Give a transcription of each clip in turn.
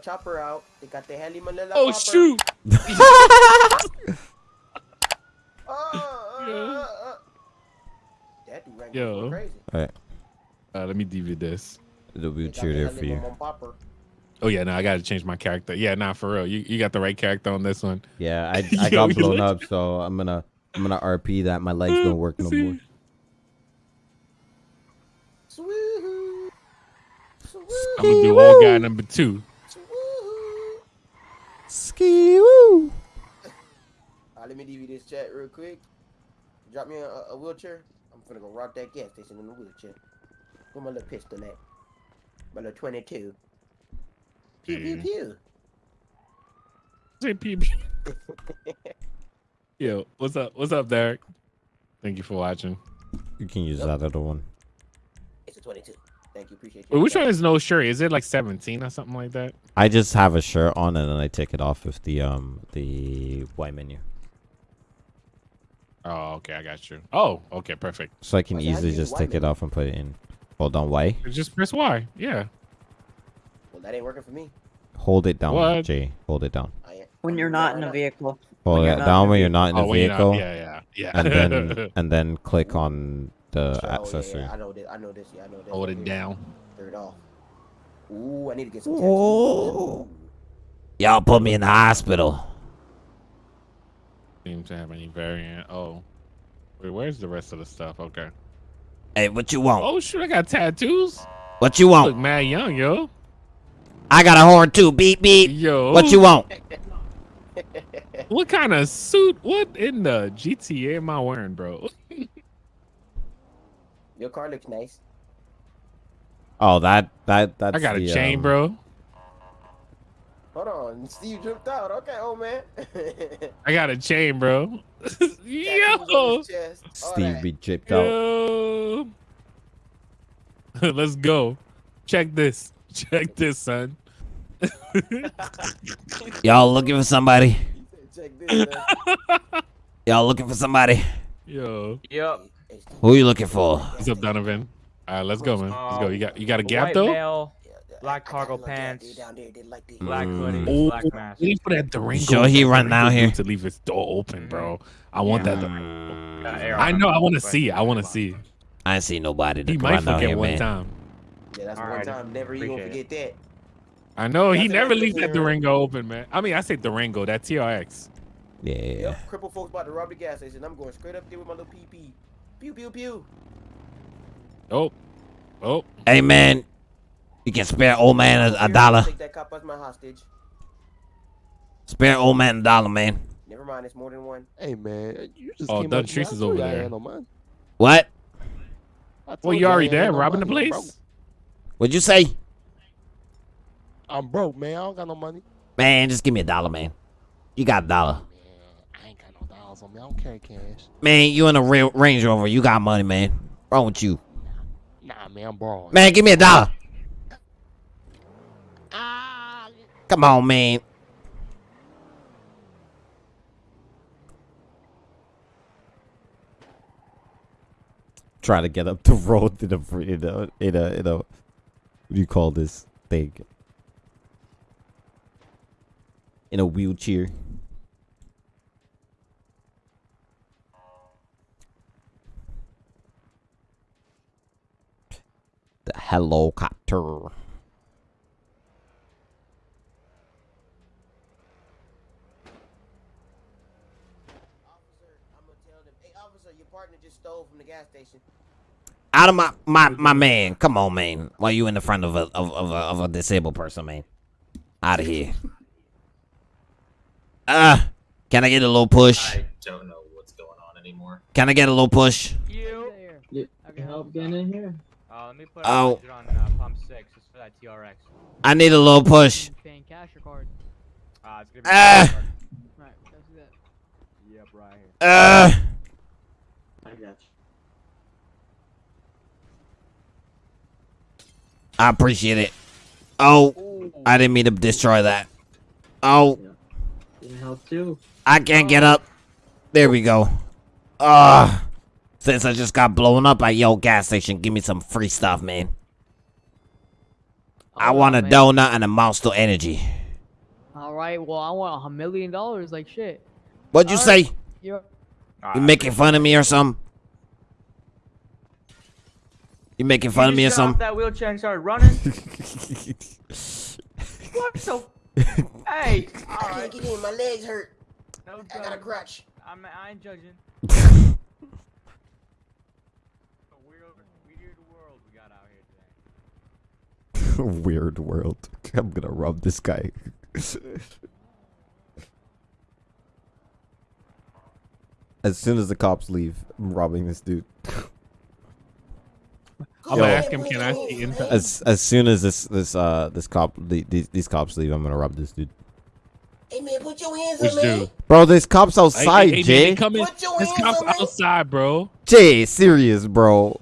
Manila chopper out. They got the heli Manila Oh popper. shoot! Uh, uh, uh, uh. That dude ran Yo. crazy. Alright, Uh, let me DV this. the They got wheelchair the there for you. Oh yeah, no, I gotta change my character. Yeah, nah, for real. You you got the right character on this one. Yeah, I I Yo, got blown look- up, so I'm gonna I'm gonna RP that my legs don't work no See? more. Swoohoo. I'm gonna do old guy number two. Swoohoo. Ski woo. Uh, let me DV this chat real quick. Drop me a, a wheelchair. I'm gonna go rock that gas station in the wheelchair. Where my little pistol at? My little 22. Pew pew Yeah. pew. Say PB. Yo, what's up? What's up, Derek? Thank you for watching. You can use that other one. It's a 22. Thank you. Appreciate you. Wait, which one is no shirt? Is it like 17 or something like that? I just have a shirt on and then I take it off with the um the Y menu, Oh, okay, I got you. Oh, okay, perfect. so I can Why easily just Y take it off and put it in. Hold on, Y. Just press Y. Yeah. Well, that ain't working for me. Hold it down, What? J. Hold it down. When you're not in a vehicle. Hold it down when you're not in oh, the when you're not- vehicle, yeah, yeah, yeah. and then and then click on the Oh, yeah, accessory. yeah, I know this. I know this. Yeah, I know this. hold it here. down. Third off. Ooh, I need to get some tattoos. Oh. Y'all put me in the hospital. Seems to have any variant. Oh, wait, where's the rest of the stuff? Okay. Hey, what you want? Oh shoot, I got tattoos. What you Look want? mad young, yo. I got a horn too. Beep beep. Yo. What you want? What kind of suit? What in the GTA am I wearing, bro? Your car looks nice. Oh, that that that's. I got a chain, um, bro. Hold on. Steve dripped out. Okay, old man. I got a chain, bro. Yo. his chest, all Steve that. be chipped out. Let's go. Check this. Check this, son. Y'all looking for somebody? Check this. Y'all looking for somebody? Yo. Yep. Hey, Steve, Who you looking for? What's up, Donovan? All right, let's go, man. Let's go. You got you got a A gap white though? male, yeah, yeah, Black cargo a little gap pants. there Down there, they like the- black Mm. hoodie, Oh, black mask. Waiting for that Durango. Sure he that run down here? to leave his door open, bro. I want that. Durango. Mm, Got air I know. I want to see. I want to see. I ain't seen nobody to He might run down forget here, one man. time. Yeah, that's one Alrighty. time. Never you gonna forget that. I know he That's never nice leaves that looking- Durango open, man. I mean, I say Durango, that TRX. Yeah. Yep, crippled folks about to rob the gas station. I'm going straight up there with my little PP. Pew pew pew. Oh, oh, Hey man, you can spare old man a, a dollar. Take that cop as my hostage. Spare old man a dollar, man. Never mind, it's more than one. Hey man, you just Oh, came Dun up to me. Treese is over there. ain't no. What? Well, told you already ain't there, no robbing the money. I'm place. What'd you say? I'm broke, man. I don't got no money. Man, just give me a dollar, man. You got a dollar. Man, I ain't got no dollars on me. I don't carry cash. Man, you in a real Range Rover. You got money, man. Wrong with you? Nah, man, I'm broke. Man, give me a dollar. Ah. Come on, man. Try to get up the road in a in a in a, in a what do you call this thing? In a wheelchair. The helicopter. Officer, I'm gonna tell them. Hey, officer, your partner just stole from the gas station. Out of my my my man. Come on, man. Why you in the front of a of, of a of a disabled person, man? Out of here. Uh, can I get a little push? I don't know what's going on anymore. Can I get a little push? You. I can help getting in here? Uh, let me put Oh. a on uh, pump six just for that TRX. I need a little push. Paying cash or card? Uh, it's gonna be Ah. Right, let's do that. Yep, right here. Uh, I got you. I appreciate it. Oh, I didn't mean to destroy that. Oh, Can help too. I can't get up. There we go. Ah, since I just got blown up at your gas station, give me some free stuff, man. I want a man. donut and a monster energy. All right. Well, I want a million dollars. Like shit. What'd you All say? right. You're. You making fun of me or something? You making fun of me or You just got off something? that wheelchair and started running. what the? hey. All I right. can't get in. My legs hurt. No I got a judging. crutch. I'm, I ain't judging. A weird, weird world we got out here today. Weird world. I'm gonna rob this guy. as soon as the cops leave, I'm robbing this dude. I'm Yo. gonna ask him, can I see inside? As as soon as this this uh this cop the, these these cops leave, I'm gonna rob this dude. Hey man, put your hands Which up, man. dude? Bro, there's cops outside, hey, hey, Jay. they come in. Put your This hands cops up, man. outside, bro. Jay, serious, bro.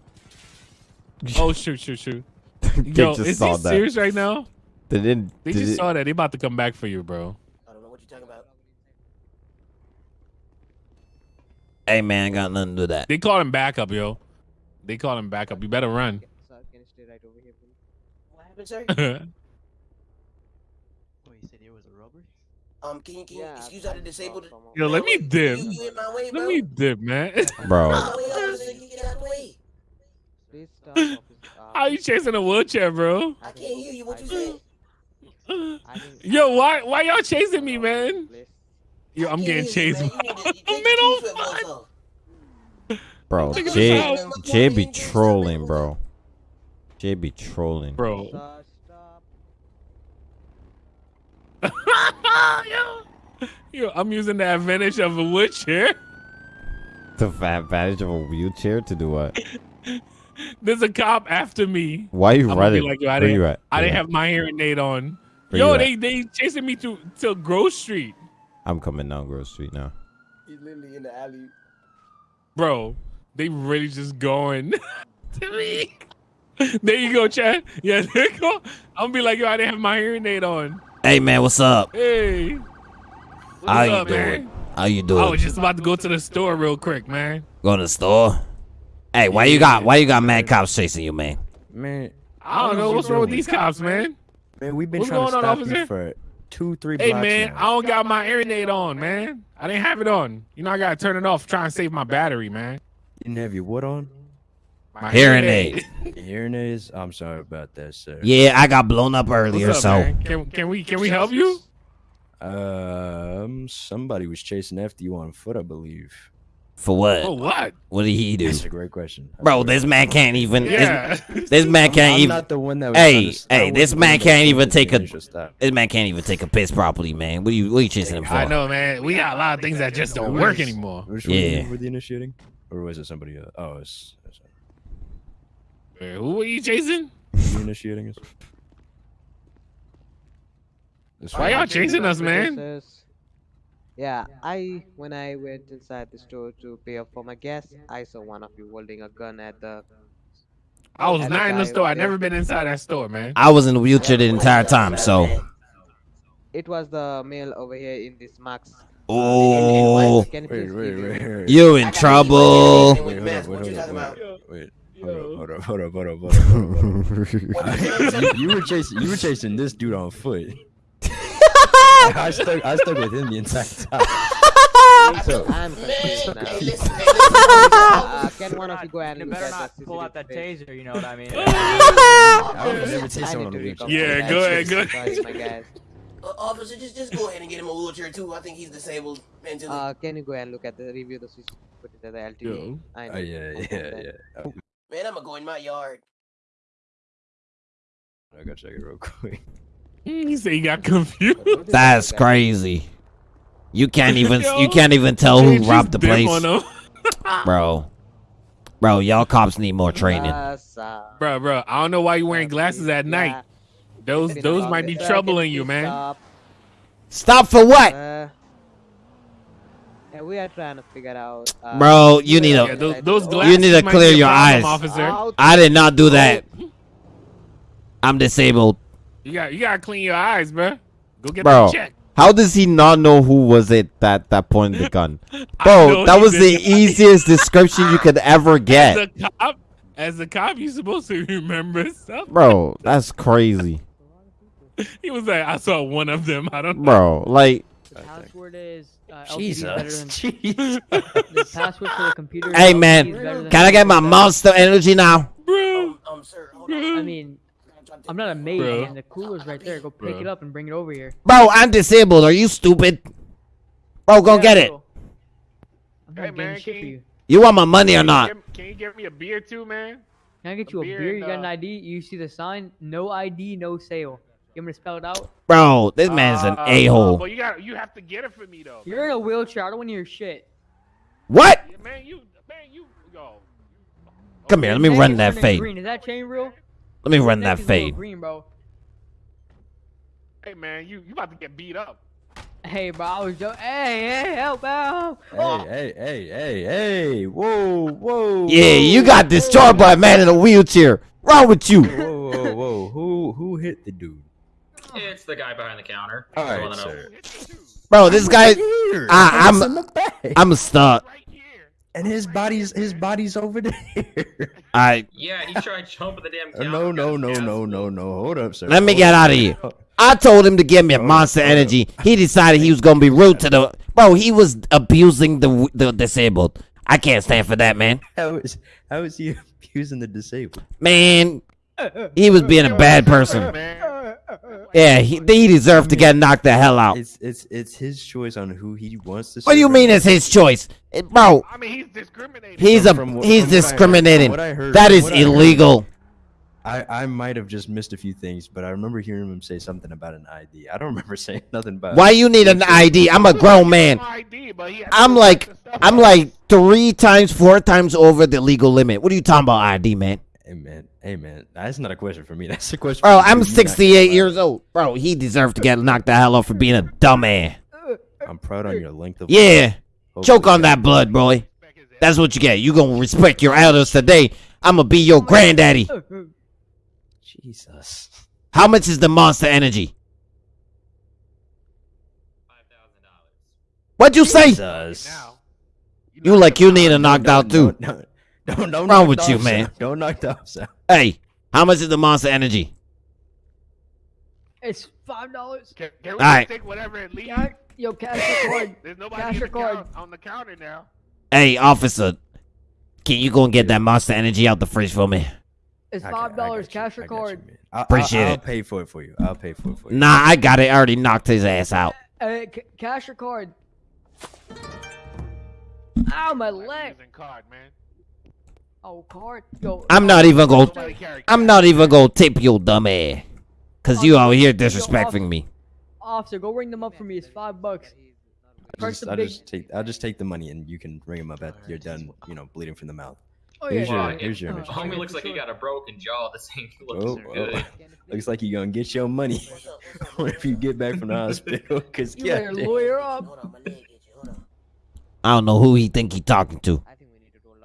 Oh shoot, shoot, shoot. they Yo, just is saw he that. serious right now? They didn't. They did just it- saw that. They about to come back for you, bro. I don't know what you're talking about. Hey man, I got nothing to do with that. They call him backup, yo. They call him backup. You better run. Sir, can you stay right here. What happened, sir? Oh, you said it was a robbery? Um, can you can you Yeah, excuse how I to saw disabled? yo, let me dip. you in way. Let me dip, man. Bro, Please stop, officer. Uh, How you chasing a wheelchair, bro? I can't hear you. What you said? I Yo, why why y'all chasing me, man? Yo, I I'm getting chased. man. You need to- you I'm take on two-foot fire. voice off. bro, Look at Jay. Jay be trolling, bro. Jay be trolling. Bro. Stop. yo, yo, I'm using the advantage of a wheelchair. The fa- advantage of a wheelchair to do what? There's a cop after me. Why are you I'm running? like, yo, I Where didn't, you at? I didn't have my hearing aid on. Where Yo, you they they chasing me to to Grove Street. I'm coming down Grove Street now. He's literally in the alley. bro. They really just going to me. There you go, Chad. Yeah, there you go. I'm gonna be like, yo, I didn't have my hearing aid on. Hey man, what's up? Hey, what's How you up, doing? man? How you doing? I was just about to go to the store real quick, man. Go to the store. Hey, why you got why you got mad cops chasing you, man? Man, I don't know what's wrong with these cops, man. man, we've been What's trying to going on, stop officer? you for two, three Hey, blocks man, I don't got my hearing on, man. I didn't have it on. You know, I gotta turn it off, try and save my battery, man. You didn't have your what on? My Hearing aid. Hearing aids? I'm sorry about that, sir. Yeah, I got blown up earlier, up, so man? Can, can we can we help you? Um, somebody was chasing after you on foot, I believe. For what? Oh, what? What did he do? That's a great question. That's Bro, great this man can't even Yeah. this, this man can't I'm even not the one that was Hey, to hey, this man can't even take a initial stop. this man can't even take a piss properly, man. What are you what are you chasing him for? I know, man. We got a lot of things that just don't work anymore. Which one Yeah. were the initiating? Or was it somebody else? Oh, it's, it's Uh, Who are you chasing? you initiating us? This Why y'all chasing us, man? Says- Yeah, I when I went inside the store to pay up for my gas, I saw one of you holding a gun at the. I was at not in the guy store. I over there. never been inside that store, man. I was in the wheelchair the entire time, so It was the male over here in this max. Uh, oh, Can you Wait, please wait, give your- wait, wait. you in trouble. Wait, With hold mask, up, what wait, you hold talking up, about? wait, Yo. hold up, hold up, hold up, hold up, hold up, hold up. you, you were chasing, you were chasing this dude on foot. I stuck, I stuck with him the entire time. So, I'm Man, confused now. hey, listen, hey, listen. Uh, can one of you go and You better not pull out that taser. You know what I mean? I would never taste someone on to a wheelchair. recall Yeah, go ahead, go Sorry, my guys. Uh, officer, just just go ahead and get him a wheelchair too. I think he's disabled mentally. Uh, can you go and look at the review the CCTV footage at the LTD? Yo. I Oh need yeah, to yeah, yeah. Oh, Man, I'm gonna go in my yard. I gotta check it real quick. Mm, He said he got confused. That's crazy. You can't even Yo, you can't even tell who robbed the place, bro. Bro, y'all cops need more training. Bro, bro, I don't know why you wearing glasses at night. Those those might be troubling you, man. stop? Stop for what, Uh, yeah, we are trying to figure out. Uh, bro? You need Yeah, to. those, those You need to clear your eyes. officer. I did not do that. I'm disabled, You got you gotta clean your eyes, bro. Go get Bro. that check. How does he not know who was it that that pointed the gun? Bro, that was the did. easiest description you could ever get. As a cop, as a cop, you supposed to remember stuff. Bro, that's crazy. he was like, I saw one of them. I don't know. Bro, like, The password is uh, Jesus. than Jesus. the password for the computer. is hey man, is better than can I get my monster energy now? Bro. Um, sir, hold I mean, I'm not a maid, Bro. man. The cooler's right there. Go pick Bro. it up and bring it over here. Bro, I'm disabled. Are you stupid? Bro, go Yeah, get it. I'm not Hey, man, shit can for you- you. You want my money or Can you not? give- Can you give me a beer too, man? Can I get A you a beer beer? You got an uh, ID? You see the sign? No ID, no sale. You want me to spell it out? Bro, this man's an Uh, a uh, hole. But you got you have to get it for me though. You're in a wheelchair. I don't want to hear shit. What? Yeah, man, you man, you yo. Come here, let me run that turning fade. Green. Is that chain real? Let me run neck that is a little fade. Green, bro. Hey man, you you about to get beat up. Hey, bro. I was joking. Hey, hey, help out. Hey, oh. hey, hey, hey, hey! Whoa, whoa! Yeah, you whoa, got destroyed by a man in a wheelchair. Wrong with you? Whoa, whoa, whoa! Who, who hit the dude? It's the guy behind the counter. All Just right, wanna know. sir. Bro, this guy, I- I'm- It's in the back. I'm stuck. Right here. and his body's his body's over there. I Yeah, he tried jumping the damn counter. no, got no, no, no, no, no. Hold up, sir. Let me Hold get out of here. I told him to give me a monster energy. He decided he was gonna be rude to the bro. He was abusing the the disabled. I can't stand for that, man. How is how is he abusing the disabled? Man, he was being a bad person. Man. Yeah, he, he deserved to get knocked the hell out. It's it's it's his choice on who he wants to. What do you mean it's his choice, It- bro? I mean, he's discriminating. He's a From what- he's from what I heard- from discriminating. what I heard- That from is what I heard- illegal. I I might have just missed a few things, but I remember hearing him say something about an ID. I don't remember saying nothing about. Why you need an ID? I'm a grown man. ID, but he I'm like check the stuff I'm like three times, four times over the legal limit. What are you talking about, ID, man? Hey man, hey man, that's not a question for me. That's a question. Bro, for. I'm 68 years old. Bro, he deserved to get knocked the hell off for being a dumbass. fired. I'm proud on your length of. Yeah, Hopefully choke on that- that blood, boy. That's what you get. You gonna respect your elders today. I'm gonna be your granddaddy. Jesus. How much is the monster energy? Five thousand dollars. What'd you say? Jesus. Now, You like you need a knocked out too. Don't, don't, don't, don't Wrong knock with you, ops man? out. Don't knock the ops out. Hey, how much is the monster energy? It's five dollars. Can, can we Alright. just take whatever it leaves? Yo, cash your card. There's nobody Cash your the card. on the counter now. Hey, officer, can you go and get that monster energy out the fridge for me? It's I got- I five dollars. you, Cash your I you, card. man. I'll, Appreciate I'll, I'll it. pay for it for you. I'll pay for it for you. Nah, I got it. I already knocked his ass out. Uh, c- cash your card. Ow, my leg. card, man. Oh, card. Yo. I'm not even gonna. I'm not even gonna tip your dumb ass. Cause you out here disrespecting me. Officer, go ring them up for me. It's five bucks. I'll just, I'll just take I'll just take the money and you can ring them up after you're done. You know, bleeding from the mouth. Oh, Here's yeah. your Well, yeah. here's your Uh, image. Homie looks like he got a broken jaw. This ain't Oh, looking oh. good. Looks like you're gonna get your money if you get back from the hospital. Cause You yeah, lawyer up. Hold on, my leg itchy. Hold on. I don't know who he think he talking to.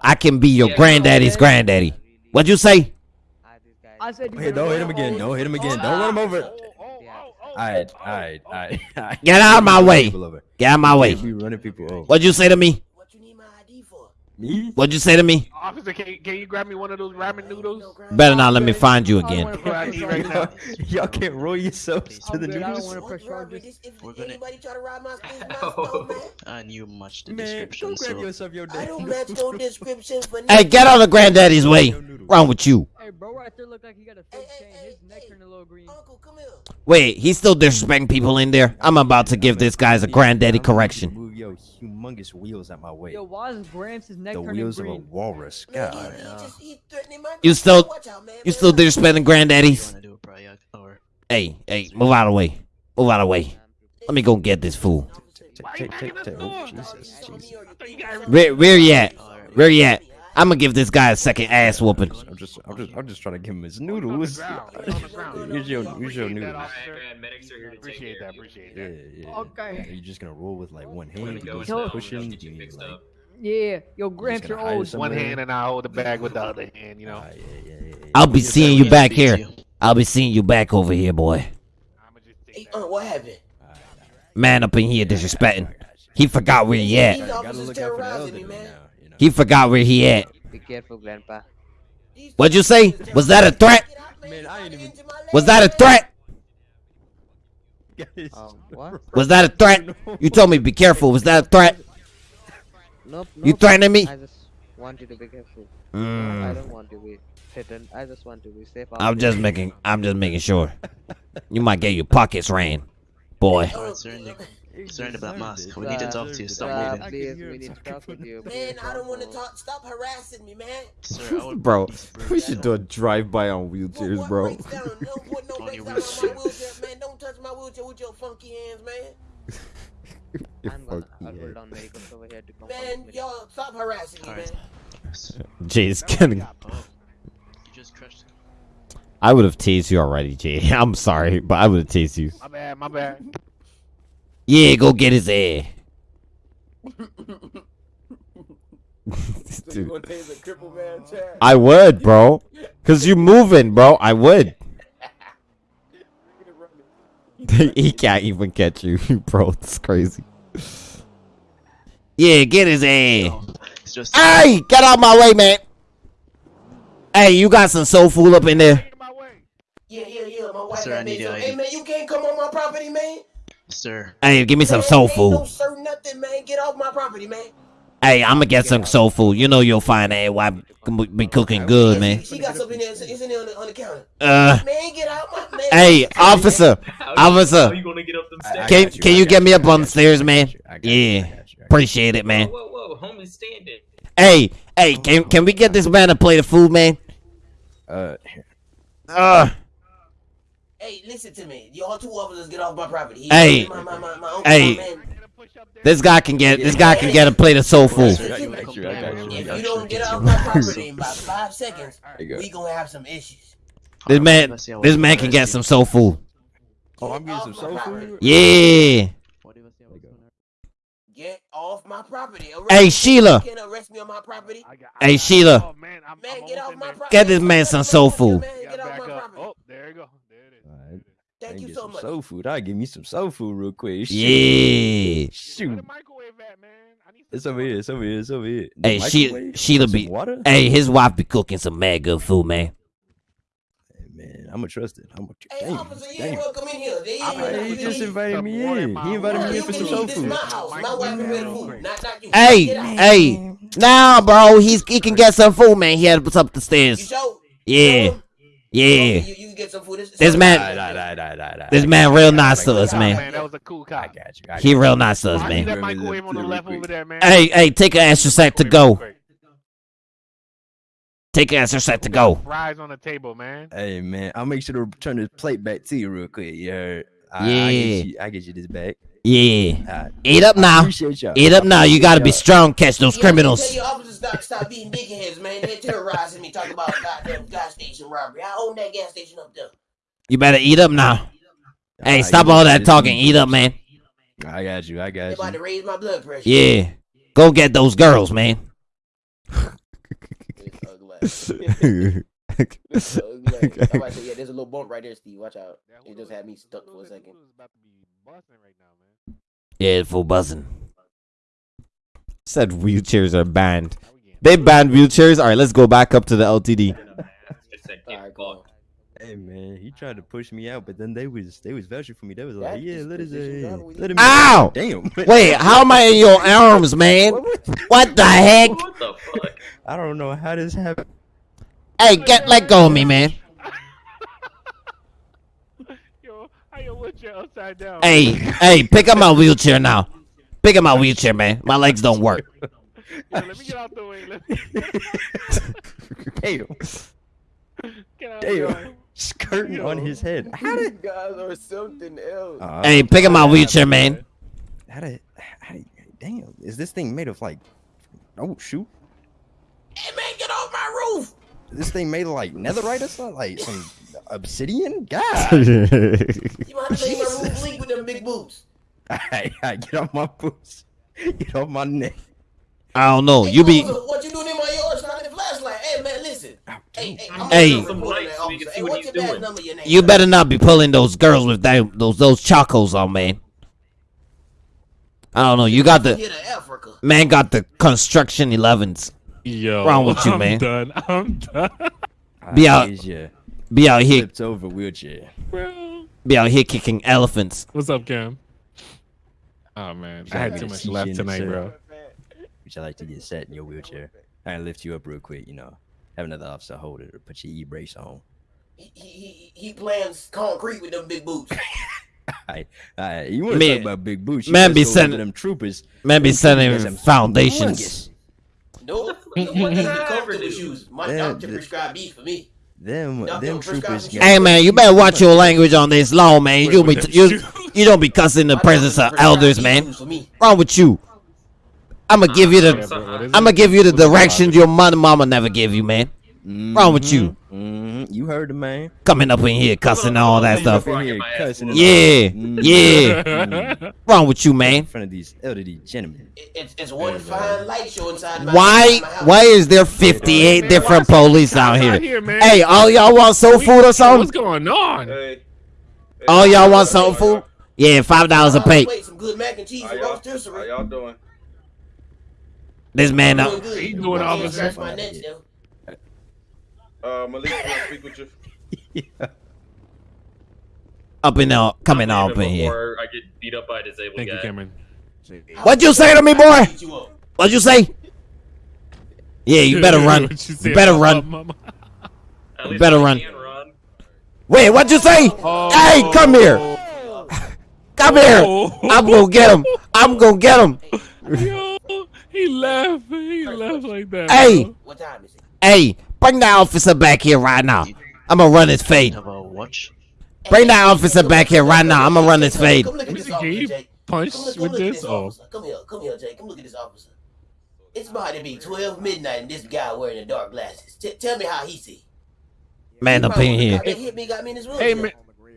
I think we need to do a lot. I can be your Yeah, granddaddy's granddaddy. What'd you say? This guy. I said you Hey, don't hit him again. Don't hit him again. Don't run him over. Oh, oh, oh, oh, Alright, oh, alright, oh. alright, alright. Get out of my way. Get out of my way. Can't running people over. What'd you say to me? What you need my ID for? Me? What'd you say to me? Officer, can you, can you grab me one of those ramen noodles? Better not let me find you again. wanna What I press need right charges. now. Y'all can't roll yourselves oh, to the good, I don't noodles. wanna What press charges. If We're gonna- anybody try to rob my space, Oh. I knew much the Man, description, go grab so yourself your I don't match no description for Hey, get out of granddaddy's way. Wrong with you? Hey, bro, right there look like he got a fake Hey, hey, chain. His neck hey. turned a little green. Uncle, come here. Wait, he's still disrespecting people in there. I'm about to give this guy's a granddaddy correction. Move your humongous wheels out my way. Yo, why is Gramps' neck The turning wheels of a green? walrus. Man, God. he, he just, he my You still- Watch out, man. You Man, still watch out. disrespecting granddaddies? wanna do a Prayak or Hey, hey, move out of the way. Move out of the way. Let me go get this fool. Why you Take, banging take, the oh, take. door? Oh, Jesus, Hey, Jesus. me or you I thought you think got me? Where, where you at? Alright. Where you at? I'm gonna give this guy a second ass whooping. I'm just, I'm just, I'm just trying to give him his noodles. ground. He's on the ground. Here's your, here's your Appreciate that, noodles. Alright, medics are here to take Appreciate care that. you. Appreciate Yeah, that. yeah. Okay. Are you just gonna roll with like one hand? You go do in Yo- now. some Push pushing? Get you you fixed like? Yeah, yo, Gramps, gonna you're hide old. One hand and I hold the bag with the other hand. You know. Ah, yeah, yeah, yeah, yeah. I'll be seeing you back here. you. I'll be seeing you back over here, boy. I'ma just Hey, take that. Aunt, what happened? Man up in here disrespecting. He forgot where he at. These Gotta officers look out for the terrorizing me, man. Now, you. He forgot where he at. Be careful, Grandpa. What'd you say? Was that a threat? Man, I ain't even- Was that a threat? Um, what? Was that a threat? You told me be careful. Was that a threat? Nope. You nope. threatening me? I just want you to be careful. Mm. I don't want to be threatened. I just want to be safe. out I'm there. just making. I'm just making sure. You might get your pockets ran, boy. Alright, sir, Nick. Concerned about Musk. We need to talk to you. Stop Uh, moving. please, we need to talk with you. Man, I don't want to talk. Stop harassing me, man. Sir, Bro, we should do a drive-by on wheelchairs, what bro. breaks down? No, what, no On your down on my wheelchair. wheelchair, man. Don't touch my wheelchair with your funky hands, man. You're I'm gonna I'll hold head. down medicals over here to come Man, y'all stop harassing me, Alright. man. Jay's kidding. Oh, you just crushed. I would have tased you already, Jay. I'm sorry, but I would have tased you. My bad, my bad. Yeah, go get his ass. Dude, gonna tase a crippled man, Chad? I would, bro. Cause you moving, bro. I would. he can't even catch you, bro. It's crazy. Yeah, get his ass. Just. Hey, get out my way, man. Hey, you got some soul food up in there? Yeah, yeah, yeah. My wife Sir, got I me need some. Hey, man, you can't come on my property, man. Sir. Hey, give me some soul ain't No food. sir, nothing, man. Get off my property, man. Hey, I'm gonna get some soul food. You know you'll find that wife can be cooking good, man. She got something in there. It's in there on the, on the counter. Uh, Man, get out my man. hey, officer, How officer, How you gonna get up them steps? can can you get me up on the stairs, man? Yeah, appreciate it, man. Whoa, whoa, whoa, homie, stand it. Hey, hey, can can we get this man a plate of food, man? Uh, Uh, Hey, listen to me. Y'all two officers get off my property. He- Hey. my, my, my, my uncle, Hey. my man. this guy can get this guy can get a plate of soul food. Listen to me. I got you, I got you, I If you you. don't get off my property in about five seconds, you go. we gonna have some issues. This man, this man can get some soul food. Oh, I'm getting some soul food. Yeah. Get off my property. Arrest Hey, me. Sheila. You can't arrest me on my property. Hey Sheila, Oh man, I'm, Man, I'm get off my property. get this man some soul food. Get off my property. Oh, there you go. There it is. Alright, Thank I you so some much. soul food. I give me some soul food real quick. Shoot. yeah. Shoot. the microwave at, man? I need some It's over here. It's over here. It's over here. Hey, The she microwave? Sheila be. water. Hey, his wife be cooking some mad good food, man. Hey, man, I'm gonna trust it. I'm gonna. Hey, Damn, officer, you ain't welcome in here. They ain't Hey, he just invited me in in. He invited me in for some soul food. my house. My wife prepared food. Not, not you. Hey, hey, now, bro, he's he can get some food, man. He had to put up the You stairs. sure? Yeah, You, yeah. you, you can get some food. This, This man- Nah, nah, nah, nah, nah. This man real nice to us, Cop, man. That was a cool I got you. I He got real you. nice to us, I see man. that microwave on the left over there, man. Hey, hey, take an extra set to go. Take an extra set to go. Fries on the table, man. Hey man, I'll make sure to turn this plate back to you real quick. You heard? I, I Yeah. get you. I get you this back. Yeah. Alright. Eat up now. Eat up now. You gotta be strong. Catch those Yeah, criminals. Your officers stop, stop being big heads, man. They're terrorizing me. Talking about goddamn gas station robbery. I own that gas station up there. You better eat up now. y'all. Hey, Alright, stop all that talking. Eat up, man. I got you. I They're got about you. to raise my blood pressure. Yeah. Go get those girls, man. It's ugly. It's ugly. I'm about to say, yeah, there's a little bump right there, Steve. Watch out. It just had me stuck for a second. About to be busting right now, man. Yeah, full buzzing. Said wheelchairs are banned. How we getting? They banned wheelchairs. All right, let's go back up to the LTD. Just said, All get right, go. fucked. Hey man, he tried to push me out, but then they was they was vouching for me. They was That's like, yeah, just let us position uh, let him. Ow! Damn. Wait, how am I in your arms, man? What the heck? What the fuck? I don't know how this happened. Hey, get let go of me, man. Yo, how your wheelchair upside down? Hey, hey, pick up my wheelchair now. Pick up my wheelchair, man. My legs don't work. Yo, let me get out the way. Let me Damn. get out the way. Damn. Skirting on his head. How You did? guys or something else. Uh, Hey, pick up my wheelchair, man. How did? How did? Damn. Is this thing made of like? Oh shoot. Hey, man, get off my roof. This thing made of like netherite or something? Like some obsidian? God. You might have to make my roof leak with them big boots. Alright, alright, get off my boots. Get off my neck. I don't know. Hey, You be What you doing in my yard shining the flashlight? Hey, man, listen. Hey, hey, I'm Hey. Some report lights that so we can see Hey, what what's he's your badge doing. number, your name? you better not be pulling those girls with that, those those chacos on, man. I don't know. You got the Africa. man got the construction 11s. Yo, Wrong with you, I'm man? Done. I'm done. Be out. is. Be out here, Flipped over wheelchair. Bro. be out here kicking elephants. What's up, Cam? Oh man, I had too much left tonight, bro. Would you like to get set in your wheelchair? I can lift you up real quick, you know. Have another officer hold it or put your e brace on. He, he, he, he plans concrete with them big boots. Alright, alright. You want to Man- talk about big boots? You man be go sending- them troopers. Man be Them troopers sending got some foundations. Nope. The one thing the comfortable dude. shoes. My Yeah, doctor the- prescribed these for me. Them, Y'all them troopers. Hey man, you better watch your language on this law, man. You be you you don't be cussing the presence of elders, man. these shoes For me. Wrong with you? I'ma give you the bro, I'ma give you the What's directions your mother mama never gave you, man. Wrong with you? Mhm, You heard the man. Coming up in here cussing and all that stuff. Up in here cussing Yeah, all. Yeah. Mhm. Wrong with you, man? In front of these elderly gentlemen. It- It's, it's one fine light show inside Why my why is there 58 Man, different police out here? here. Hey, all y'all want soul food or something? What's going on? Hey. All y'all want something food? Yeah, five dollars a plate. Wait, some good mac and cheese How and y'all, how y'all doing? This man, Doing uh, good. He doing all can't the stuff. my nuts, though. Uh, Malik, can I speak with you? up in there, coming I'll up in here. Before I get beat up by a disabled Thank you. Cameron. What'd you say to me, boy? You. What'd you say? Yeah, you better run. You You better run. mama. At least better run. run. Wait, what'd you say? Hey, come here. Come here. Oh. I'm gonna get him. I'm gonna get him. Yo, he left. He left like that. Hey. bro. What time is it? Hey, bring that officer back here right now. I'm gonna run his fade. Have a watch? Bring that officer back here right now. I'm gonna run his fade. Come look at this officer, you Jake. punch Come look, come with look at this? this Oh, officer. Come here, come here, Jake. Come look at this officer. It's about to be 12 midnight and this guy wearing the dark glasses. T- tell me how he see. Man up in here. They hit me, got me in his room. hey man.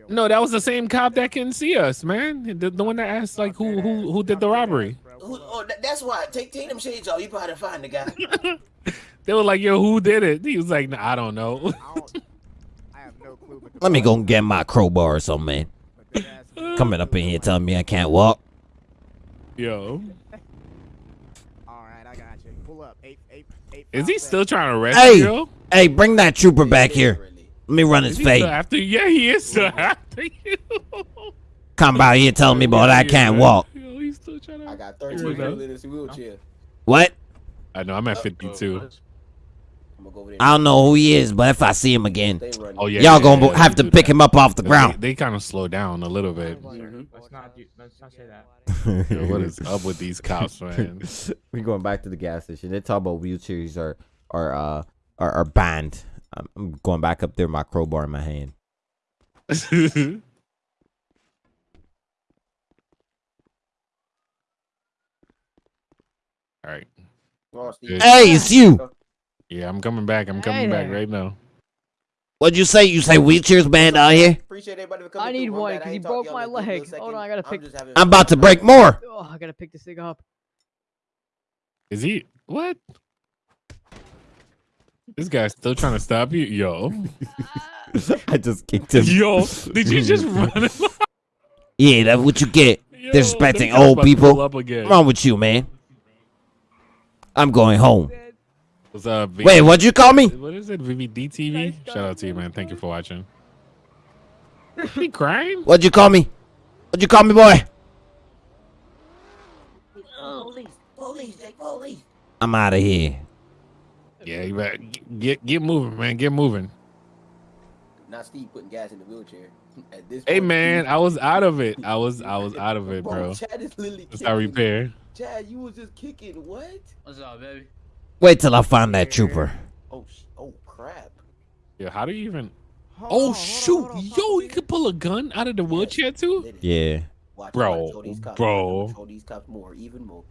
No, that was the same cop that can see us, man. The, the one that asked like who who who did the robbery. Who, oh, that's why. Take take them shades off. You probably find the guy. They were like, "Yo, who did it?" He was like, nah, "I don't know." Let me go and get my crowbar or something, man. Coming up in here telling me I can't walk. Yo, All right, I got you. Pull up. Eight, eight, eight, is he still trying to arrest Hey, you? Hey, bring that trooper back here. Let me run his he still fade. after? Yeah, he is still after you. Come by here telling me, boy, that I can't walk. Yo, he's still trying to. I got Here 13 people in this wheelchair. What? I know. I'm at 52. I'm gonna go over there. I don't know who he is, but if I see him again, Oh yeah, y'all yeah, gonna yeah, have to pick that. him up off the ground. They, kind of slow down a little bit. Let's not do. Let's not say that. Yo, what is up with these cops, man? we going back to the gas station. They talk about wheelchairs are are uh are, are banned. I'm, I'm going back up there, with my crowbar in my hand. All right. Good. Hey, it's you. Yeah, I'm coming back. I'm coming Hey back right now. What'd you say? You say wheelchairs band out here? Appreciate everybody for coming I need one because he ain't talked to broke my in a good little leg. Hold on. I gotta I'm pick- I'm about to break more. Oh, I gotta pick this thing up. Is he what? This guy's still trying to stop you, yo. I just kicked him. Yo, did you just run? him? Yeah, that's what you get. Yo, Disrespecting old about to people. pull Up again. What's wrong with you, man? I'm going home. What's up? V- Wait, what'd you call me? What is it? VVD TV? Shout out to you, man. Thank you for watching. he crying? What'd you call me? What'd you call me, boy? Police, police, Jake, police. I'm out of here. Yeah, you better get, get get moving, man. Get moving. Not Steve putting gas in the wheelchair. At this Hey, point, man, Steve- I was out of it. I was I was out of it, bro. Chad is literally It's our repair. Chad, you was just kicking. What? What's up, baby? Wait till I find that trooper. Oh, sh- oh crap. Yeah, how do you even? Hold Oh on, hold on, shoot, hold on, yo, Papa you Bear. could pull a gun out of the wheelchair too? Yeah. Watch, Bro, I'm gonna show these cops, bro. I'm gonna Show these cops more, even more.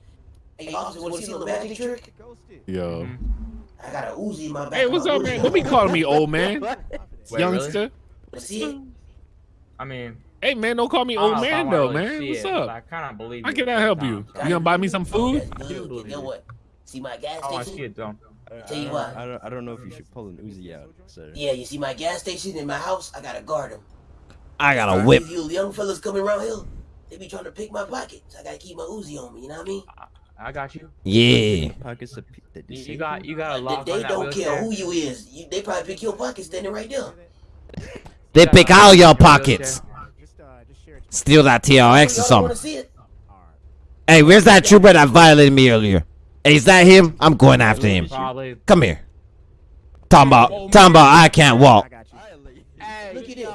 Hey, officer, want to see a little magic trick? Ghosted. Yo, mm-hmm. I got a Uzi in my back. hey, what's up, Uzi. man? Don't be calling me old man, Wait, youngster. Wanna see? I mean, Hey, man, don't call me old know if I man though, really man. What's it, but I up? kind of believe How can I at help you? You gonna buy me some food? That's do good. believe You know what? See my gas oh, I want to see station? it though. Tell you I, what. I don't, I don't know if you should pull an Uzi out, sir. Yeah, you see my gas station in my house? I gotta guard them. I got a whip. You young fellas coming around here, they be trying to pick my pockets. I gotta keep my Uzi on me. You know what I mean? I got you. Yeah. Pockets of pe- that You, you got you got a They, lock they on that don't care who you is. You, they probably pick your pocket standing right there. They pick all your pockets. Just, uh, just share it. Steal that TRX or something. Hey, where's that trooper that violated me earlier? Hey, is that him? I'm going after him. Probably. Come here. Talking about, talking about I can't walk. I. Look at this.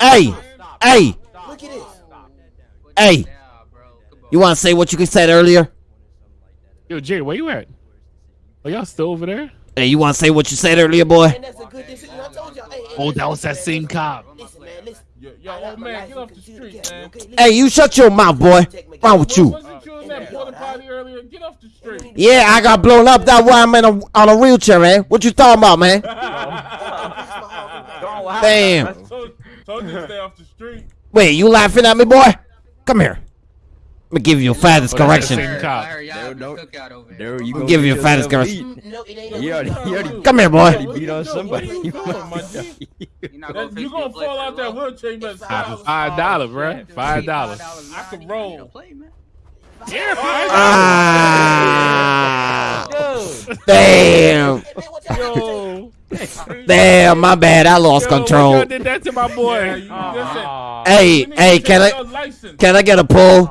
Hey, hey, Look at this. hey. You want to say what you said earlier? Yo, Jay, where you at? Are y'all still over there? Hey, you want to say what you said earlier, boy? And that's a good decision. I told y'all. Hey, hey, Oh, that was that same cop. Listen, man, listen. Yo, yo old man, get off the street, man. Hey, you shut your mouth, boy. What's wrong with you? Wasn't you in that porta potty earlier? Get off the street. Yeah, I got blown up. That's why I'm in a, on a wheelchair, man. What you talking about, man? Damn. Told, told you to stay off the street. Wait, you laughing at me, boy? Come here. Let me give you a fattest Oh, that's the correction. No, no. There, you I'll go give you a fattest correction. No, it ain't. You already, you already, Come here, boy. already beat on What somebody. are you doing, my You gonna fall out that wheelchair, you better stop. Five dollar, bro. Five dollars. I can roll. Yeah, Ah, damn. Yo, Damn, my bad. I lost yo, control. did that to my Yeah, you- Aw. Hey, you need to hey, can I can I get a Oh pull?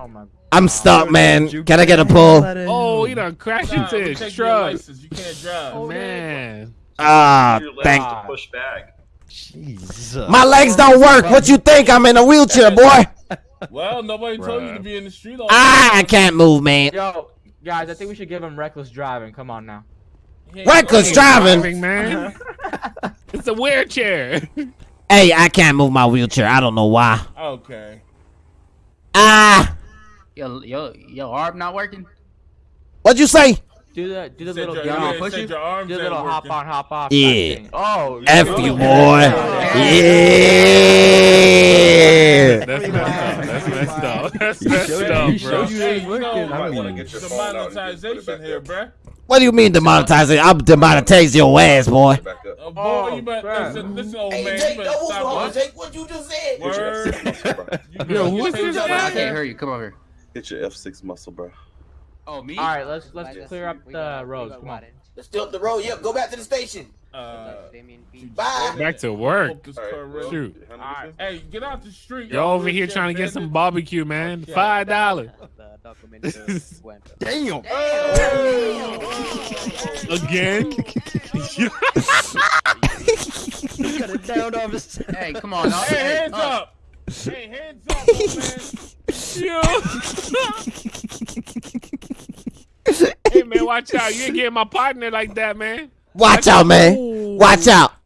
My. I'm stuck, man. Can I get a pull? Oh, you done crashed Nah, into we his take your truck. license. You can't drive. Man. Ah, Your legs thank. to push back. Jesus. My legs don't work. What you think? I'm in a wheelchair, boy. Well, nobody told you to be in the street all Ah, I can't move, man. Yo, guys, I think we should give him reckless driving. Come on now. the. Reckless driving. Driving, man. it's a wheelchair. Hey, I can't move my wheelchair. I don't know why. Okay. Ah, Yo, yo, yo, arm not working. what'd you say? Do the do the Said little your- down yeah, push said you. Do the ain't little hop working. on hop off. Yeah. Oh, F you, boy. Yeah. Yeah. That's messed up. That's messed up. That's He messed showed- up, he showed bro. you Hey, ain't you working. know, I wanna mean, get your phone out and just put it back monetization here, up. bruh. What do you mean demonetizing? I'm demonetize your ass, boy. Uh, boy, Oh, you better crap. listen, listen, old Hey, man. Jake, You don't better on. Jake. What you just said? Word. You Yo, better who get is this your- guy? I can't hear you. Come over. Hit your F6 muscle, bro. Oh, me? All right, let's let's clear up the roads. Come on. Let's still up the road. Yep, go back to the station. Uh, Bye. Back to work. hope this car real. Shoot. Alright, Hey, get out the street. You're over here trying to get some barbecue, man. Five dollars. Damn. Again? Cut it down off. Hey, come on. Now. Hey, hands up. Hey, hands up, man. Yo. hey man, watch out. You ain't getting my partner like that, man. Watch out, man. Watch out.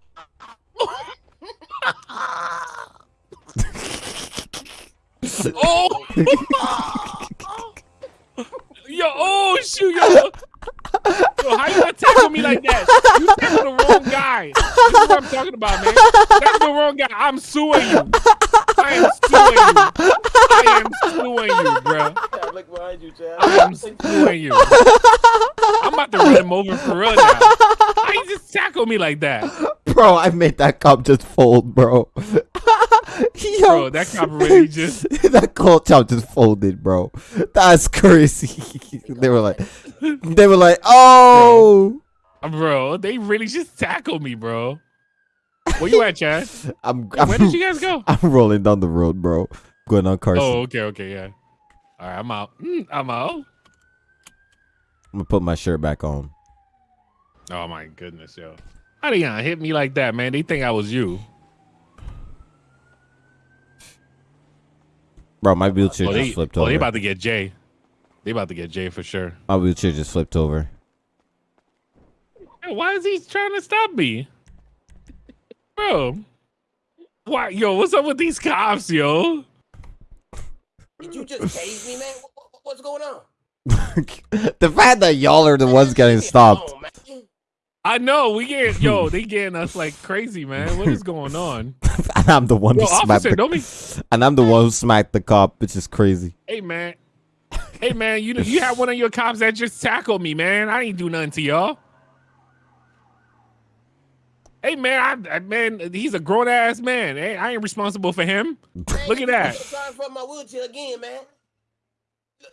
Oh. yo, oh shoot, yo. Yo, how you gonna tackle me like that? You tackled the wrong guy. This is what I'm talking about, man. That's the wrong guy. I'm suing you. I am suing you. I am suing you, bro. Chad, look behind you, Chad. I am suing you. I'm about to run him over for real now. How you just tackle me like that? Bro, I made that cop just fold, bro. Yo, Bro, that cop really just that call chop just folded, bro. That's crazy. they were like, they were like, oh, bro, they really just tackled me, bro. Where you at, Chad? I'm, Where I'm, did you guys go? I'm rolling down the road, bro. Going on Carson. Oh, okay, okay, yeah. All right, I'm out. Mm, I'm out. I'm gonna put my shirt back on. Oh my goodness, yo. How they gonna hit me like that, man? They think I was you. Bro, my wheelchair Oh, they, just flipped oh, over. they about to get Jay. They about to get Jay for sure. my wheelchair just flipped over. Yo, why is he trying to stop me? Bro. Why yo, what's up with these cops, yo? Did you just tase me, man? What, what- what's going on? the fact that y'all are the ones getting stopped. Oh. I know we get yo, they getting us like crazy, man. What is going on? and I'm the one Yo, who smacked officer, the don't be and I'm the one who smacked the cop, which is crazy. Hey man. Hey man, you you had one of your cops that just tackled me, man. I ain't do nothing to y'all. Hey man, I, I man, he's a grown ass man. Hey, I ain't responsible for him. Look at that. Trying for my wheelchair again, man.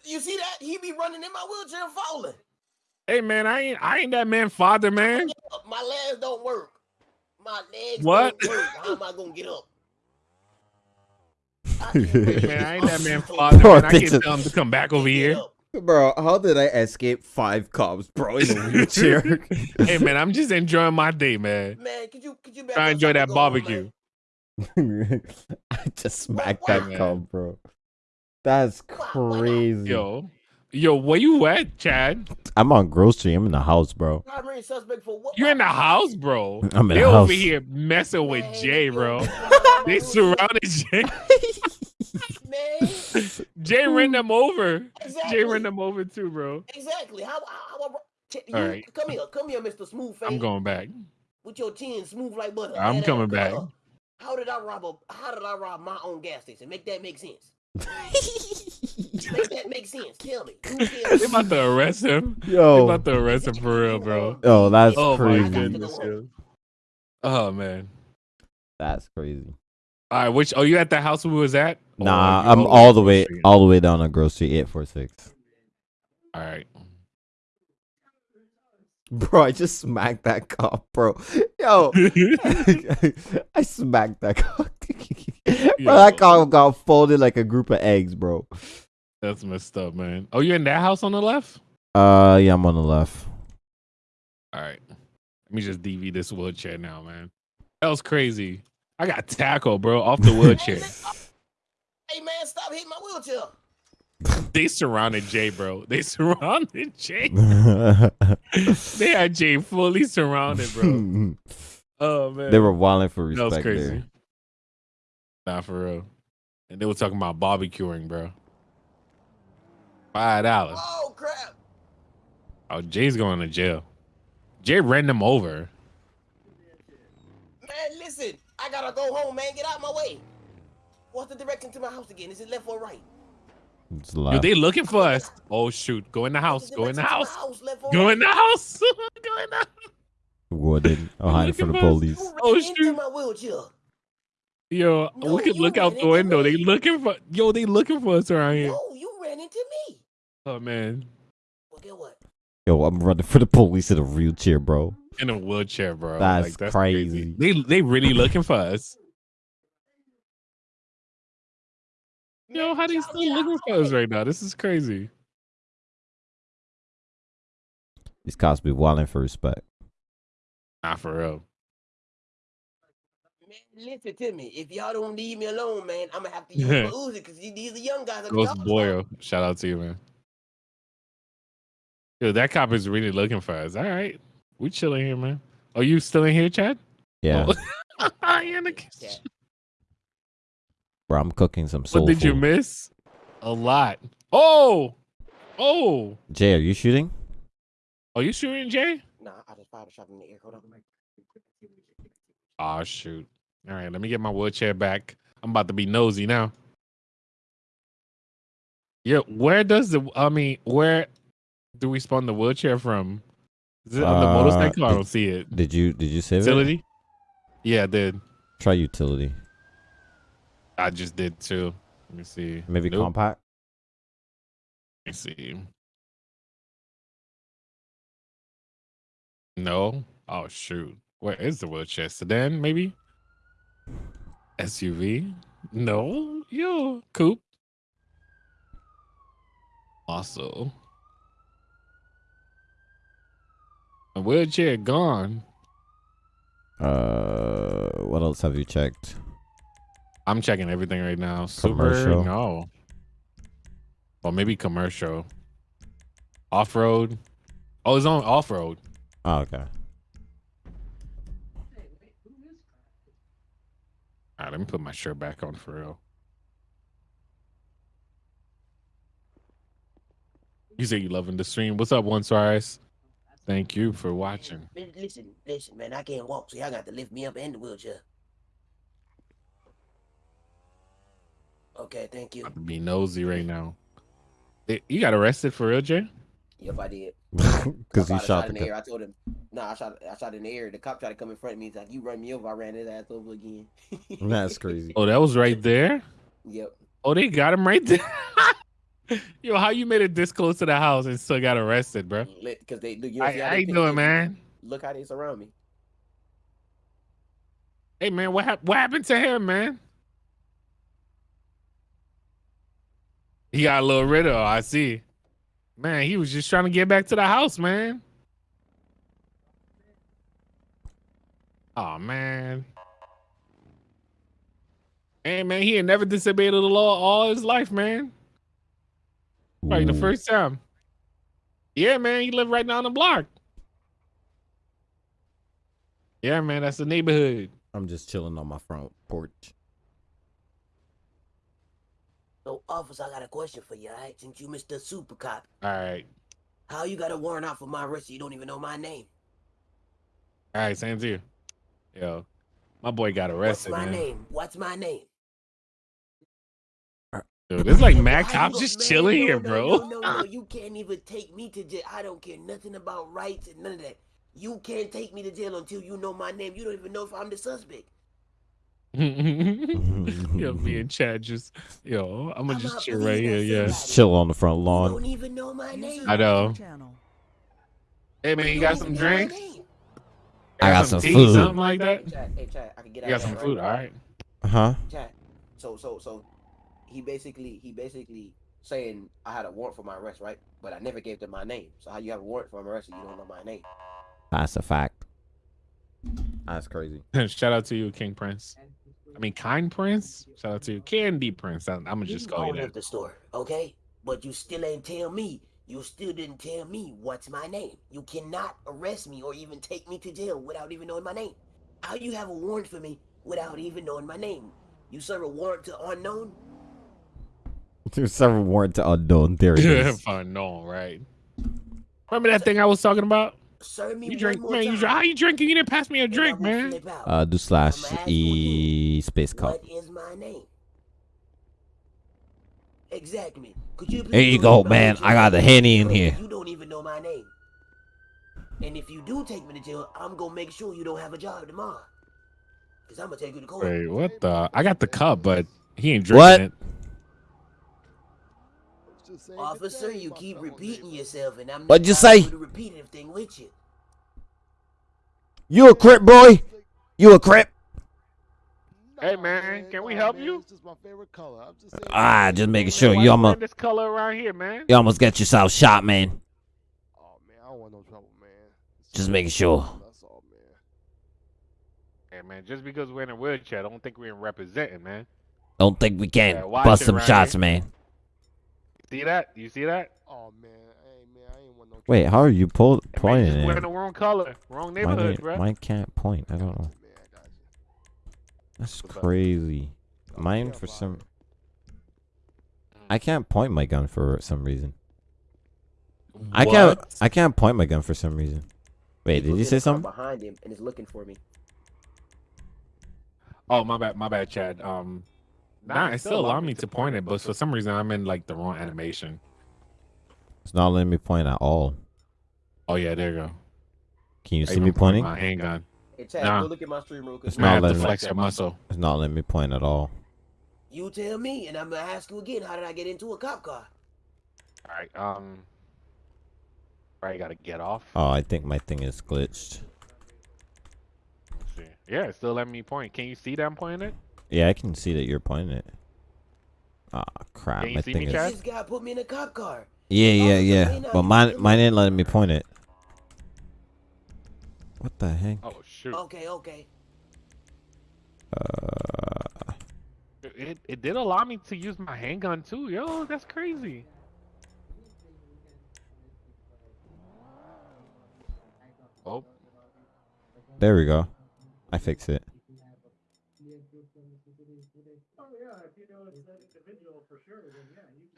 You see that? He be running in my wheelchair and falling. Hey man, I ain't I ain't that man father, man. My legs don't work. My legs What? don't work. How am I gonna get up? Man, I ain't that man father. Bro, man. I they can't tell him to come back over here. Bro, how did I escape five cops, bro, in a wheelchair? hey man, I'm just enjoying my day, man. Man, could you could you Try enjoy that barbecue. I just smacked that cop, bro. That's crazy. Yo, yo, where you at, Chad? I'm on grocery. I'm in the house, bro. Primary suspect for what? You in the house, bro? I'm in they the over here messing with Jay, bro. they surrounded Jay. Man, Jay ran them over. Jay Exactly. ran them over too, bro. Exactly. How how, how Ch- you, All right. Come here, come here, Mr. Smooth Face. I'm going back. With your chin smooth like butter. I'm Man, coming back. on. How did I rob a? How did I rob my own gas station? Make that make sense. Make that make sense. Tell me. Who killed They about to arrest him. Yo. They about to arrest him for real, bro. Oh, that's oh crazy. my goodness, yo. Oh man. That's crazy. All right, which? Oh, you at the house we was at? Nah, you I'm all the way, all the way down on grocery eight four six. All right. Bro, I just smacked that cop, bro. Yo, I smacked that cop. bro, that cop got folded like a group of eggs, bro. That's messed up, man. Oh, you in that house on the left? Uh, yeah, I'm on the left. All right. Let me just DV this wheelchair now, man. That was crazy. I got tackled, bro, off the wheelchair. Hey man, stop hitting my wheelchair. they surrounded Jay, bro. They surrounded Jay. they had Jay fully surrounded, bro. Oh man. they were wilding for respect. That was respect crazy. there. Nah, for real. And they were talking about barbecuing, bro. Five dollars. Oh crap. Oh, Jay's going to jail. Jay ran them over. Man, listen. I gotta go home, man. Get out of my way. What's the direction to my house again? Is it left or right? It's Yo, they looking for us. Oh shoot. Go in the house. Go in the house. House left or Go in the house. Go in the house. Wooden. I'm hiding from the looking for us. police. Oh shoot. my wheelchair. Yo, we could look out the window. They looking for yo, they looking for us around here. No, you ran into me. Oh man. Well, get what? Yo, I'm running for the police in a wheelchair, bro. In a wheelchair, bro. That's Like, crazy. They they really looking for us. Yo, how they still looking for us right now? This is crazy. These cops be wilding for respect. Nah, for real. Man, listen to me. If y'all don't leave me alone, man, I'm gonna have to use my Uzi because these are young guys. that be Ghost talking Boyle. Shout out to you, man. Yo, that cop is really looking for us. All right. We chilling here, man. Are you still in here, Chad? Yeah, Oh. You're in the kitchen. Bro, I'm cooking some soul What did you miss? A lot. Oh, oh. Jay, are you shooting? Are you shooting, Jay? Nah, I just fired a shot in the air. Hold on. Oh shoot. All right, let me get my wheelchair back. I'm about to be nosy now. Yeah, where does the I mean, where do we spawn the wheelchair from? Is it on the Uh, motorcycle? I don't see it. Did you did you save it? Utility? Yeah, I did. Try utility. I just did too. Let me see. Maybe Nope. compact. Let me see. No. Oh shoot. Where is the wheelchair? Sedan, maybe? SUV? No. Yo, coupe. Also. A wheelchair gone. Uh, what else have you checked? I'm checking everything right now. Super, Commercial. no. Or maybe commercial. Off road. Oh, it's on off road. Oh, okay. All right, let me put my shirt back on for real. You say you loving the stream. What's up, One Suarez? Thank you for watching. Listen, listen, man. I can't walk, so y'all got to lift me up in the wheelchair. Okay, thank you. About to be nosy right now. Eh, You got arrested for real, Jay? Yep, I did. Because I you fired a shot in the the air. cop. I told him, nah, I shot, I shot in the air. The cop tried to come in front of me. He's like, "You run me over." I ran his ass over again. That's crazy. Oh, that was right there? Yep. Oh, they got him right there. Yo, how you made it this close to the house and still got arrested, bro? Because they, look, you know, How see how how they you pick doing, man? Look how they surround me. Hey, man, what hap- what happened to him, man? He got a little rid of. I see. Man, he was just trying to get back to the house, man. Oh man. Hey man, he ain't never disobeyed the law all his life, man. Like the first time. Yeah, man, he lived right down the block. Yeah, man, that's the neighborhood. I'm just chilling on my front porch. So, officer, I got a question for you, alright? Since you Mr. Super Cop, All right. how you got a warrant out for my arrest? You don't even know my name. All right, same to you. Yo, my boy got arrested, What's my man. name? What's my name? Dude, this like Mac you- just man, chilling no, here, no, bro. No, no, no, you can't even take me to jail. I don't care nothing about rights and none of that. You can't take me to jail until you know my name. You don't even know if I'm the suspect. yo, me and Chad just, yo, I'm gonna I'm just chill right here. Yeah, Just chill on the front You lawn. don't even know my name. I know. Hey man, you got some don't even know my drinks? name. I got some tea, food. something like that. Chad, hey, Chad, I can get You out got some that, food, all right? Uh huh? Chad, so so so he basically he basically saying I had a warrant for my arrest, right? But I never gave them my name. So how you have a warrant for my arrest and you don't know my name? That's a fact. That's crazy. Shout out to you, King Prince. I mean, Kind Prince. Shout out to you, Candy Prince. I'm, I'm gonna just call you own that. up the store, okay? But you still ain't tell me. You still didn't tell me what's my name. You cannot arrest me or even take me to jail without even knowing my name. How you have a warrant for me without even knowing my name? You serve a warrant to unknown? There's several warrant to unknown. There it is. Fun, no, right? Remember that thing I was talking about? Serve me You one drink, more man. You time. drink. How you drinking? You didn't pass me a drink, man. Uh, do slash I'ma you e space cup. What is my name? Exactly. Could you There you go, man. I got the Jimmy? henny in here. You don't even know my name. And if you do take me to jail, I'm gonna make sure you don't have a job tomorrow. Cause I'm gonna take you to court. Wait, what the? I got the cup, but he ain't drinking What? it. Officer, you keep repeating yourself, and I'm not What'd you trying to say? do the repetitive thing with you. You a crip boy? You a crip? Hey man, can we help you? It's just my favorite color. I'm just saying. Ah, just making sure you wearing almost this color around here, man. you almost got yourself shot, man. Oh man, I don't want no trouble, man. Just making sure. That's all, man. Hey man, just because we're in a wheelchair, I don't think we're representing, man. Don't think we can watch bust some right shots, here. man. See that? You see that? Oh man, hey man, I ain't want no. Wait, how are you pull, Hey, man, pointing just wearing the wrong color, wrong neighborhood, ain't- bro. mine can't point. I don't know. Man, I got you. That's crazy. Mine yeah, for some. I can't point my gun for some reason. I can't. I can't point my gun for some reason. Wait, did People you say something? Behind him, and is looking for me. Oh my bad, my bad, Chad. Um, nah, it still allowed me to point it, but for some reason I'm in like the wrong animation. It's not letting me point at all. Oh yeah, there you go. Can you Hey, see me pointing pointing? My handgun. Hey, Chad, Nah. go look at my stream real quick. It's not letting me. flex that muscle. It's not letting me point at all. You tell me, and I'm gonna ask you again. How did I get into a cop car? All right. Um. All right, gotta get off. Oh, I think my thing is glitched. Let's see. Yeah, it's still letting me point. Can you see that I'm pointing it? Yeah, I can see that you're pointing it. Ah, crap. Can you My see me, thing is. Chad? This guy put me in a cop car. Yeah, yeah, Officer, yeah. But mine, mine ain't letting me point it. What the heck? Oh shoot! Okay, okay. Uh, It it did allow me to use my handgun too. Yo, that's crazy. Oh, there we go. I fixed it.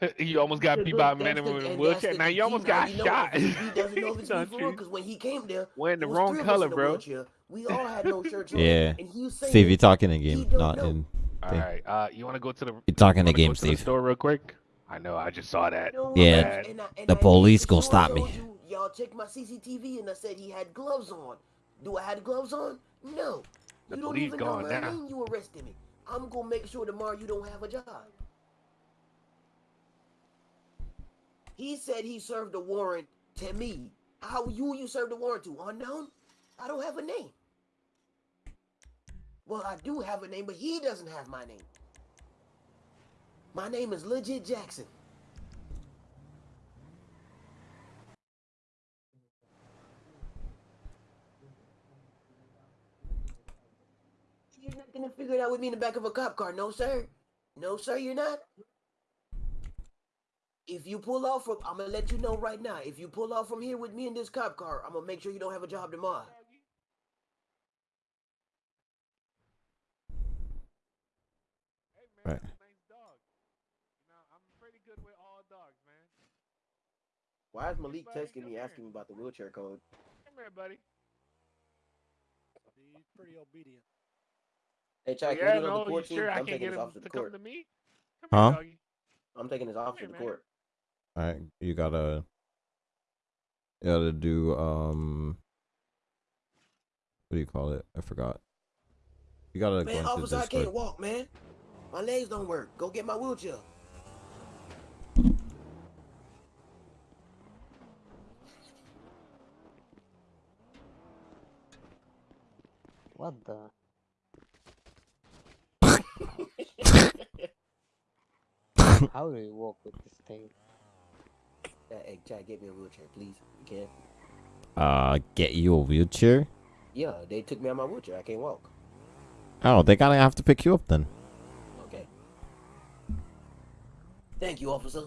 you almost got beat by a man in a the- wheelchair. Now you almost got shot. He doesn't know if it's me Don't for real, you? because when he came there, Wearing the there was wrong three of us color, bro. We all had no shirts on. Yeah. And he was Steve, you're talking in game, don't know. in. All thing. right. Uh, you want to go to the? You're talking wanna the game, go to the Steve. store real quick. I know. I just saw that. No, Yeah, and I- and the made police gonna stop me. you, Y'all check my CCTV, and I said he had gloves on. Do I have gloves on? No. The you don't police even know gone my now. name. You arrested me. I'm gonna make sure tomorrow you don't have a job. He said he served a warrant to me. How you you served a warrant to? Unknown? I don't have a name. Well, I do have a name, but he doesn't have my name. My name is Legit Jackson. You're not gonna figure it out with me in the back of a cop car, no sir. No sir, you're not. If you pull off from, I'm gonna let you know right now. If you pull off from here with me in this cop car, I'm gonna make sure you don't have a job tomorrow. Hey man, Right. Why is Malik texting me asking me about the wheelchair code? Come here, buddy. He's pretty obedient. Hey, Chad, yeah, oh, can you get on no, the court you team? sure I I'm can't taking get this him officer to to come court. to me? Huh? I'm taking this officer to the court. All right, you gotta, you gotta do um, what do you call it? I forgot. You gotta go Man, into officer, I can't walk, man. My legs don't work. Go get my wheelchair. What the? How do you walk with this thing? Hey, Chad, get me a wheelchair, please. You can. Uh, get you a wheelchair. Yeah, they took me on my wheelchair. I can't walk. Oh, they gotta have to pick you up then. Okay. Thank you, officer.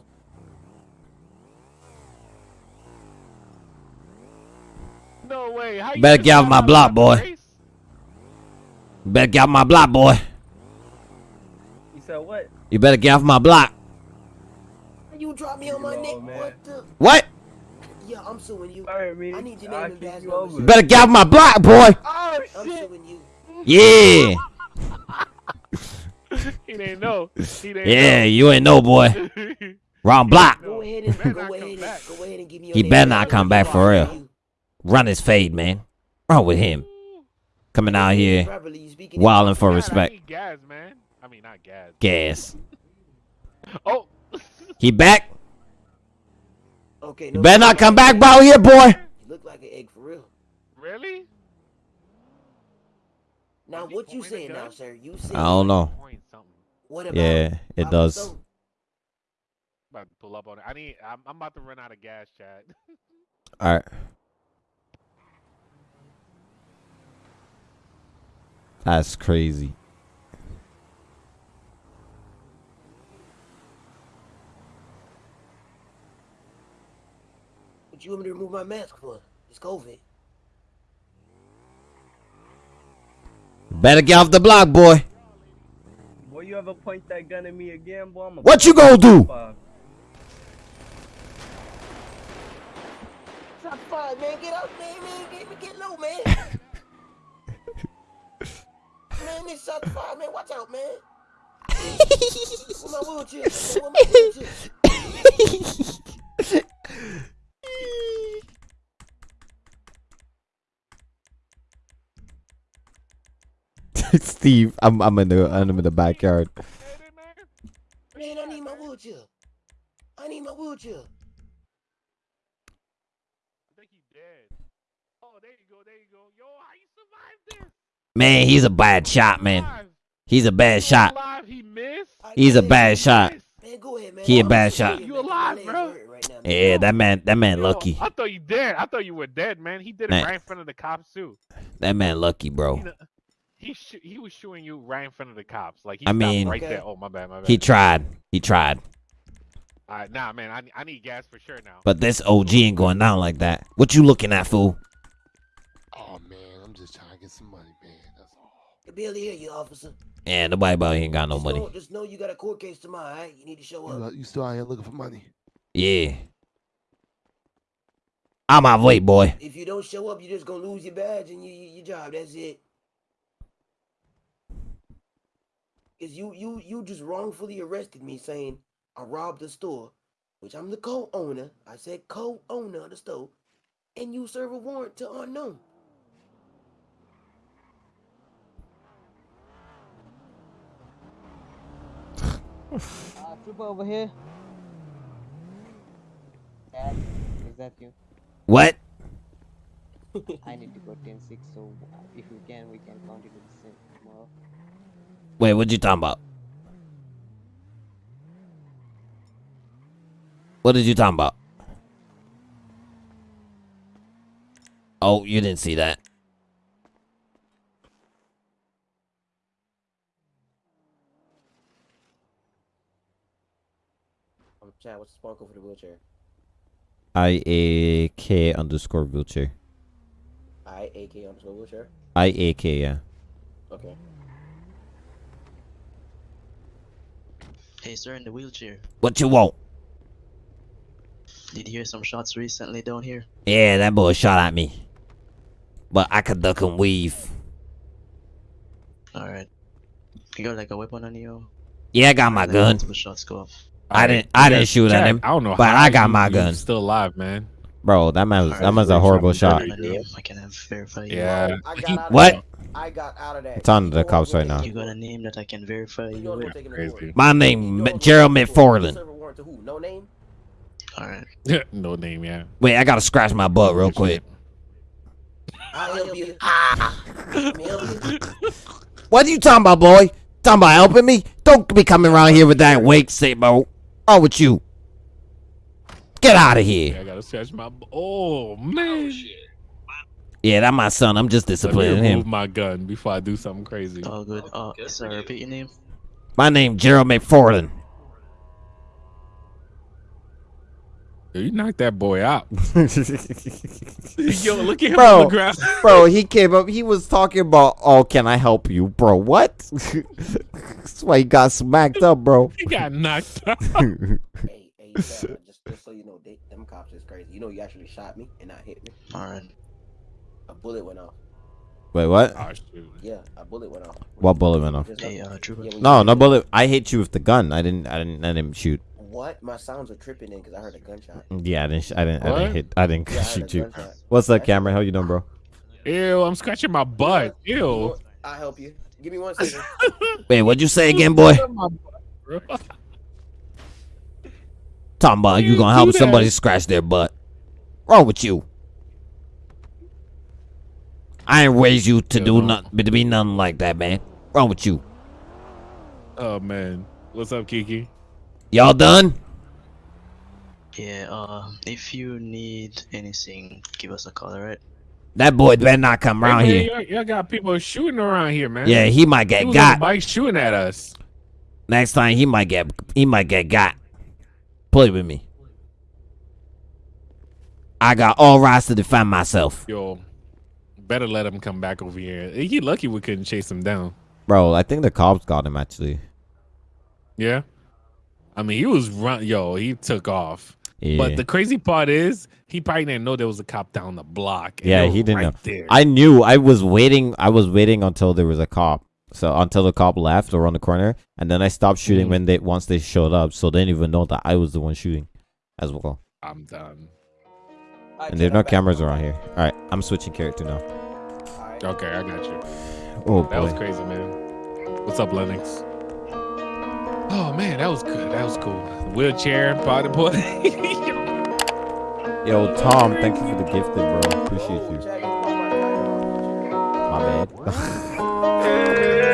No way. How you Better get off my block, boy. the race? Better get off my block, boy. You said what? You better get off my block. You drop me on my neck. What the? What? Yeah, I'm suing you. Sorry, me. I need your I'll name and badge you number. You better get off my block, boy. Oh I'm shit! suing you. Yeah. he didn't know. He didn't Yeah, know. you ain't know, boy. Wrong block. Go ahead and go ahead and go ahead and give me your He name better not come back for real. Run his fade, man. Wrong with him? Coming out here, Properly, wilding for respect. gas, man. I mean, not gas. Gas. Oh. He back? Okay, You better not come back, bro. Here, boy. You look like an egg for real. Really? Now, what you saying now, sir? You saying I don't know. Point something. What about? Yeah, it How does. so? About to pull up on it. I need. I'm, I'm about to run out of gas, Chad. All right. That's crazy. What you want me to remove my mask for? It's COVID. Better get off the block, boy. Boy, you ever point that gun at me again, boy? I'm What you gonna do? Shot five, man. Get up, man, man. Get, get low, man. man, this shot five, man. Watch out, man. Where my wheelchair? Where my wheelchair? Steve, I'm I'm in the I'm in the backyard. Man, I need my wheelchair. I need my wheelchair. I think he's dead. Oh, there you go. There you go. Yo, how you survived this? Man, he's a bad shot, man. He's a bad shot. Alive, he missed. He's a bad shot. Man, go ahead, man. He a I'm bad shot. You alive, bro? Hurt right now, man. Yeah, that man that man Yo, lucky. I thought you dead. I thought you were dead, man. He did it Man. right in front of the cops too. That man lucky, He, bro. kn- he sh- he was shooting you right in front of the cops. Like he I stopped mean- right Okay. there. Oh my bad, my bad. He tried. He tried. All right, nah, man. I, I need gas for sure now. But this OG ain't going down like that. What you looking at, fool? Oh man, I'm just trying to get some money, man. That's all. I barely hear you, officer. Yeah, nobody about here ain't got no just money. Know, just know you got a court case tomorrow, all right? You need to show up. you still out here looking for money? Yeah. I'm my way, boy. If you don't show up, you're just gonna lose your badge and your, your job. That's it. Cause you you you just wrongfully arrested me saying I robbed the store, which I'm the co-owner. I said co-owner of the store, and you serve a warrant to unknown. Uh, trooper over here. Dad, is that you? What? I need to go 10-6, so uh, if we can, we can count continue the same tomorrow. Wait, what you talking about? What did you talking about? Oh, you didn't see that. Oh, Chad, what's the sparkle for the wheelchair? I A K underscore wheelchair. I A K underscore wheelchair. I A K yeah. Okay. Hey, sir, in the wheelchair. What you want? Did you hear some shots recently down here? Yeah, that boy shot at me. But I could duck and weave. Alright. You got like a weapon on you? Yeah, I got my gun. multiple shots go off. I didn't I didn't shoot at him. I don't know but how I got you- my you gun. Still alive, man. Bro, that man was that Alright, was a horrible shot. I can have verify you. Yeah. I got What? I got out of that. It's on the cops right now. You got a name that I can verify You you know what we're with? Crazy. My name know Gerald we're taking the warrant. McFarland. Serve a warrant to who? No name? Alright. no name, yeah. Wait, I gotta scratch my butt real quick. I'll help you. Let me help you. What are you talking about, boy? Talking about helping me? Don't be coming around here with that wake say, bro. Oh, with you. Get out of Yeah, here. I gotta scratch my. Oh man. Yeah, that my son. I'm just Let me disciplining remove him. my gun before I do something crazy. Oh good. Uh, sir, repeat your name. My name Gerald McFarland. You knocked that boy out. Yo, look at him on bro, the ground. bro, he came up. He was talking about, oh, can I help you, bro? What? That's why he got smacked up, bro. He got knocked out. Hey, hey, Chad, just, just so you know, they, them cops is crazy. You know, you actually shot me and not hit me. Alright. A bullet went off. Wait, what? Oh. Yeah, a bullet went off. What bullet went off? Hey, uh, yeah, No, no bullet. I hit you with the gun. I didn't. I didn't. I didn't shoot. What? My sounds are tripping in because I heard a gunshot. Yeah, I didn't. sh- I didn't. I didn't hit. I didn't Yeah, shoot a you. gunshot. What's up, Cameron? How you doing, bro? Ew, I'm scratching my butt. You Ew. I'll help you. Give me one second. Wait, what'd you say again, boy? Talking about you you gonna help that? somebody scratch their butt? Wrong with you? I ain't raised you to Yo, do nothing, to be nothing like that, man. Wrong with you? Oh man, what's up, Kiki? Y'all done? Yeah, uh, if you need anything, give us a call, alright? That boy better not come around hey, here. man, Y'all, y'all got people shooting around here, man. Yeah, he might get was on a got. bike shooting at us. Next time he might get he might get got. Play with me. I got all rights to defend myself. Yo, better let him come back over here. He lucky we couldn't chase him down. Bro, I think the cops got him actually. Yeah. I mean, he was run. Yo, he took off. Yeah. But the crazy part is, he probably didn't know there was a cop down the block. yeah, he didn't right know. There. I knew. I was waiting. I was waiting until there was a cop. So until the cop left around the corner, and then I stopped shooting Mhm. when they once they showed up. So they didn't even know that I was the one shooting, as well. I'm done. And there's no cameras around here. All right, I'm switching character now. Okay, I got you. Oh That was crazy, man. What's up, Lennox? Oh man, that was good. That was cool. Wheelchair, body boy. Yo, Tom, thank you for the gift, bro. Appreciate you. My bad.